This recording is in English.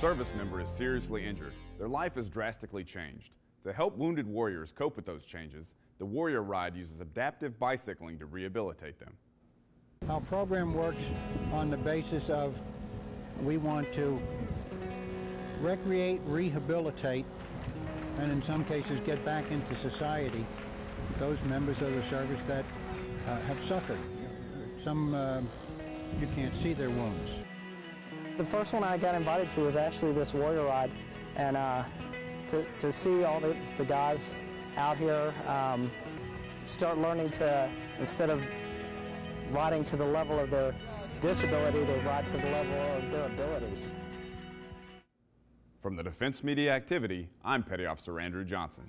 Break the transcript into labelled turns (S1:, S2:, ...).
S1: service member is seriously injured, their life is drastically changed. To help wounded warriors cope with those changes, the Warrior Ride uses adaptive bicycling to rehabilitate them.
S2: Our program works on the basis of we want to recreate, rehabilitate, and in some cases get back into society those members of the service that uh, have suffered. Some uh, you can't see their wounds.
S3: The first one I got invited to was actually this warrior ride, and uh, to, to see all the, the guys out here um, start learning to, instead of riding to the level of their disability, they ride to the level of their abilities.
S1: From the Defense Media Activity, I'm Petty Officer Andrew Johnson.